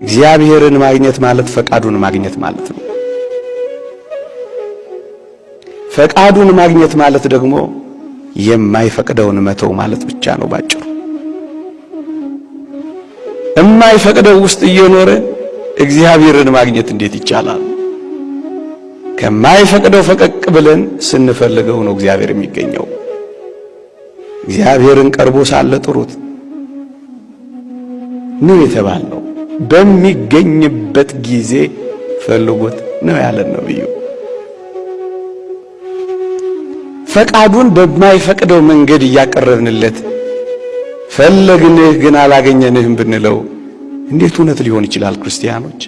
እግዚአብሔርን ማግኘት ማለት ፈቃዱን ማግኘት ማለት ነው። ፈቃዱን ማግኘት ማለት ደግሞ የማይፈቅደውን መተው ማለት ብቻ ነው ባጭሩ። የማይፈቅደው ውስጥ እየኖረ እግዚአብሔርን ማግኘት እንዴት ይቻላል? ከማይፈቅደው ፈቀቅ ብለን ስንፈልገው ነው እግዚአብሔር የሚገኘው። እግዚአብሔርን ቀርቦ ሳለ ጥሩት ነው የተባልነው። በሚገኝበት ጊዜ ፈልጉት ነው ያለን ነብዩ። ፈቃዱን በማይፈቅደው መንገድ እያቀረብንለት ፈለግንህ ግን አላገኘንህም ብንለው እንዴት እውነት ሊሆን ይችላል? ክርስቲያኖች